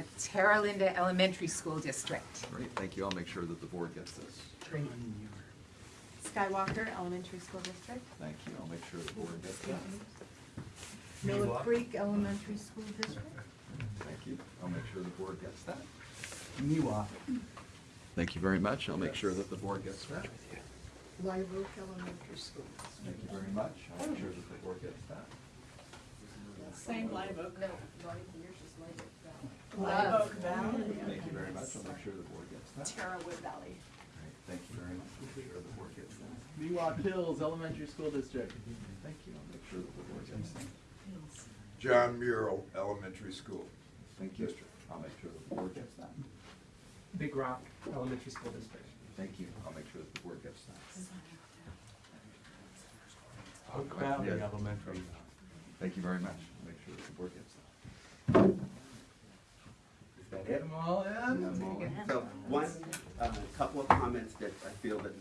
uh, Terra Linda Elementary School District. Great, thank you. I'll make sure that the board gets this. Skywalker Elementary School District. Thank you. I'll make sure the board gets that. Miller Creek Elementary School District. Thank you. I'll make sure the board gets that. Miwok. Thank you very much. I'll make sure that the board gets that. Live Oak Elementary School. Thank you very much. I'll make sure that the board gets that. Same Live Oak. No, right here's just Live Oak Valley. Live Oak Valley. Thank you very much. I'll make sure the board gets that. Terrawood Valley. Great, Thank you very much. I'll make sure the board gets that. Miwok Hills Elementary School District. Thank you. I'll make sure that the board gets that. John Muir Elementary School. Thank you. I'll make sure the board gets that. Big Rock Elementary School District. Thank you. I'll make sure that the board gets that. Oak Valley Yes. Elementary. Thank you very much. I'll make sure that the board gets that. Is that it? Them all in? I'm all in. So one, uh, couple of comments that I feel that